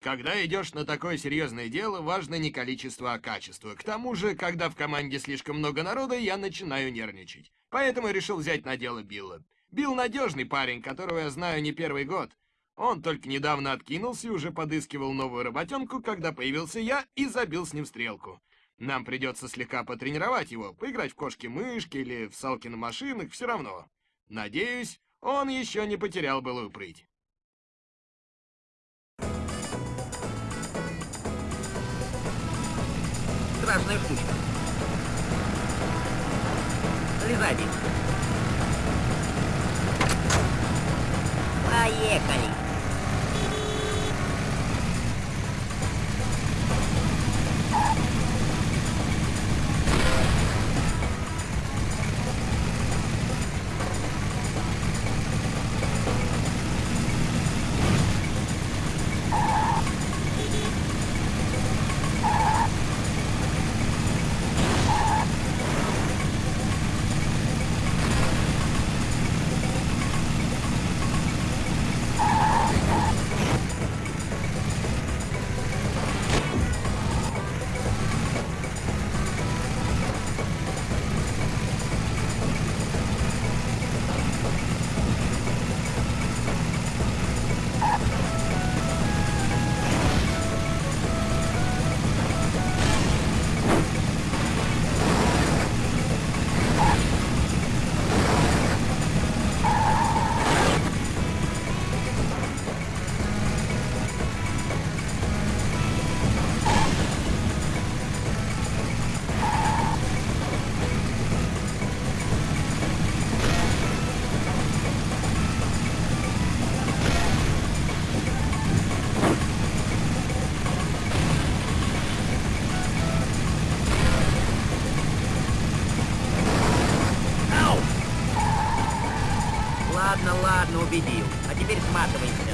Когда идешь на такое серьезное дело, важно не количество, а качество. К тому же, когда в команде слишком много народа, я начинаю нервничать. Поэтому решил взять на дело Билла. Билл надежный парень, которого я знаю не первый год. Он только недавно откинулся и уже подыскивал новую работенку, когда появился я и забил с ним стрелку. Нам придется слегка потренировать его, поиграть в кошки-мышки или в салки на машинах, все равно. Надеюсь, он еще не потерял былую прыть. Страшная штучка. Слезай. Поехали. Ладно, ладно, убедил. А теперь сматывайся.